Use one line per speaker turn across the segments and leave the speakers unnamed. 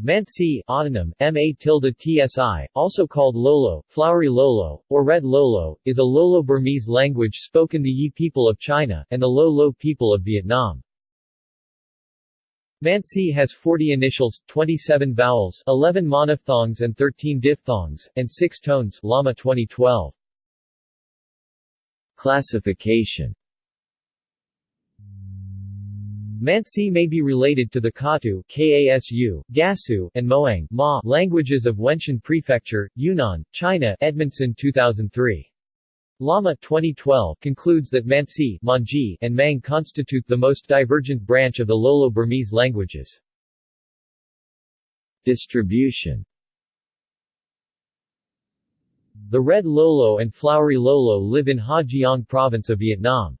Mantsi autonym, ma also called Lolo, Flowery Lolo, or Red Lolo, is a Lolo-Burmese language spoken the Yi people of China, and the Lo Lo people of Vietnam. Mantsi has 40 initials, 27 vowels, 11 monophthongs and 13 diphthongs, and 6 tones Lama 2012.
Classification
Mantsi may be related to the Katu Kasu, Gasu, and Moang Ma languages of Wenshan Prefecture, Yunnan, China Edmondson 2003. Lama 2012 concludes that Mantsi Manji, and Mang constitute the most divergent branch of the Lolo-Burmese languages.
Distribution
The Red Lolo and Flowery Lolo live in Ha Giang province of Vietnam.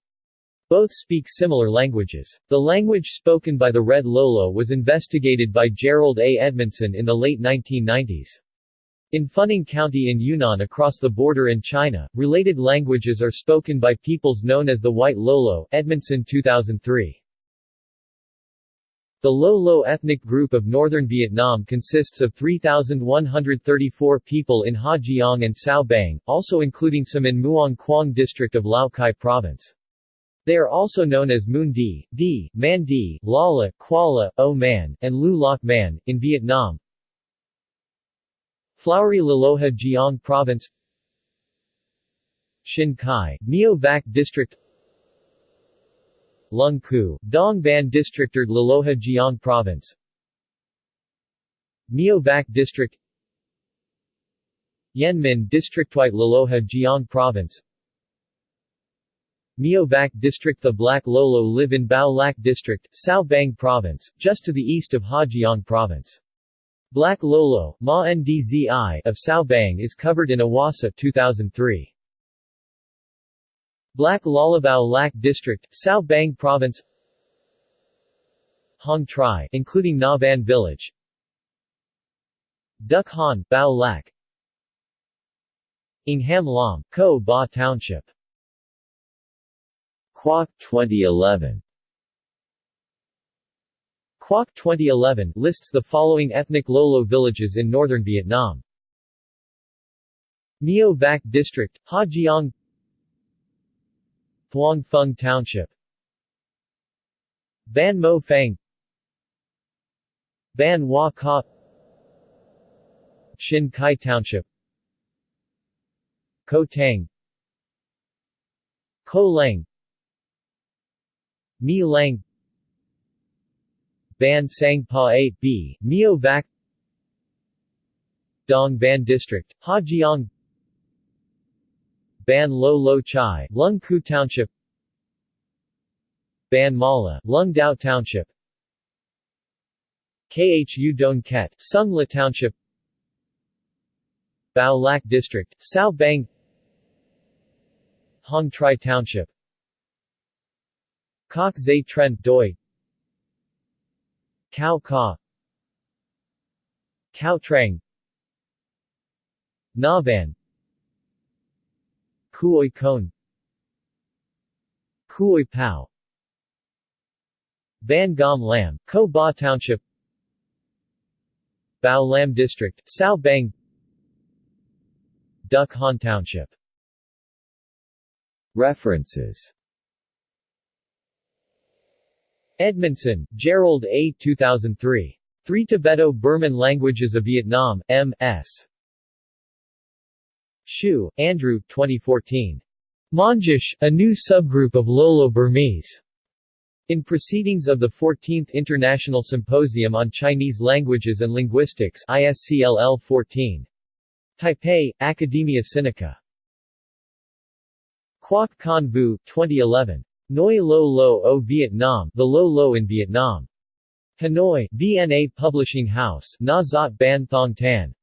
Both speak similar languages. The language spoken by the Red Lolo was investigated by Jerold A. Edmondson in the late 1990s. In Funing County in Yunnan across the border in China, related languages are spoken by peoples known as the White Lolo Edmondson 2003. The Lo Lo ethnic group of northern Vietnam consists of 3,134 people in Ha Giang and Sao Bang, also including some in Muang Quang district of Lao Cai province. They are also known as Moon Di, Di, Man Di, Lala, Kuala, O Man, and Lu Loc Man, in Vietnam. Flowery Laloha Giang Province. Shin Kai, Meo Vac District. Lung Ku, Dong Ban District or Laloha Giang Province. Meo Vac District. Yen Min Districtwide Laloha Giang Province Meo Vac District. The Black Lolo live in Bao Lac District, Sao Bang Province, just to the east of Ha Giang Province. Black Lolo Ma Ndzi of Sao Bang is covered in Awasa 2003. Black Lalabao Lac District, Sao Bang Province. Hong Tri, including Na Van Village. Duc Han, Bao Lac Ingham Lam, Ko Ba Township
Quoc 2011
Quoc 2011 lists the following ethnic Lolo villages in northern Vietnam. Meo Vac District, Ha Giang Thuong Phung Township. Ban Mo Phang Ban Hoa Ka Shin Kai Township. Ko Tang Ko Lang Mi Lang Ban Sang Pa A, B, Meo Vac Dong Ban District, Ha Giang Ban Lo Lo Chai, Lung Ku Township. Ban Mala, Lung Dao Township. Khu Don Ket, Sung La Township. Bao Lac District, Sao Bang. Hong Tri Township Kok Zay Trent Doi. Cao Ka. Cao Trang. Navan Kuoi Kone Kuoi Pao. Ban Gom Lam, Ko Ba Township. Bao Lam District, Sao Bang. Duc Han Township.
References
Edmondson, Jerold A. 2003. Three Tibeto-Burman Languages of Vietnam, M.S. Hsiu, Andrew 2014. Mongish, a new subgroup of Lolo-Burmese. In Proceedings of the 14th International Symposium on Chinese Languages and Linguistics ISCLL 14. Taipei, Academia Sinica. Quoc Con Vu, 2011. Noi Lo Lo o Vietnam The Lo Lo in Vietnam. Hanoi, VNA Publishing House Na Zot Ban Thong Tan.